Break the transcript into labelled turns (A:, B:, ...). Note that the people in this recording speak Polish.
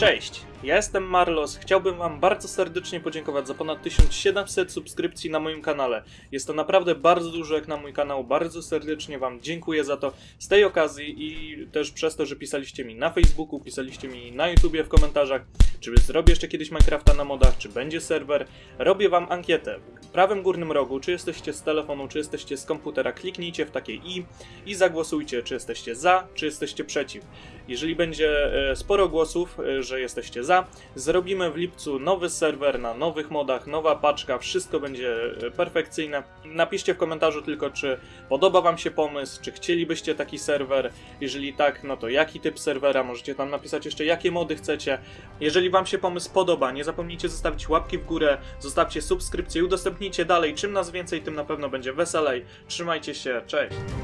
A: Cześć, ja jestem Marlos. Chciałbym Wam bardzo serdecznie podziękować za ponad 1700 subskrypcji na moim kanale. Jest to naprawdę bardzo dużo jak na mój kanał. Bardzo serdecznie Wam dziękuję za to z tej okazji i też przez to, że pisaliście mi na Facebooku, pisaliście mi na YouTubie w komentarzach, czy zrobię jeszcze kiedyś Minecrafta na modach, czy będzie serwer. Robię Wam ankietę. W prawym górnym rogu, czy jesteście z telefonu, czy jesteście z komputera, kliknijcie w takie i i zagłosujcie, czy jesteście za, czy jesteście przeciw. Jeżeli będzie e, sporo głosów, e, że jesteście za, zrobimy w lipcu nowy serwer na nowych modach, nowa paczka, wszystko będzie e, perfekcyjne. Napiszcie w komentarzu tylko, czy podoba Wam się pomysł, czy chcielibyście taki serwer. Jeżeli tak, no to jaki typ serwera, możecie tam napisać jeszcze jakie mody chcecie. Wam się pomysł podoba, nie zapomnijcie zostawić łapki w górę, zostawcie subskrypcję i udostępnijcie dalej. Czym nas więcej, tym na pewno będzie weselej. Trzymajcie się, cześć!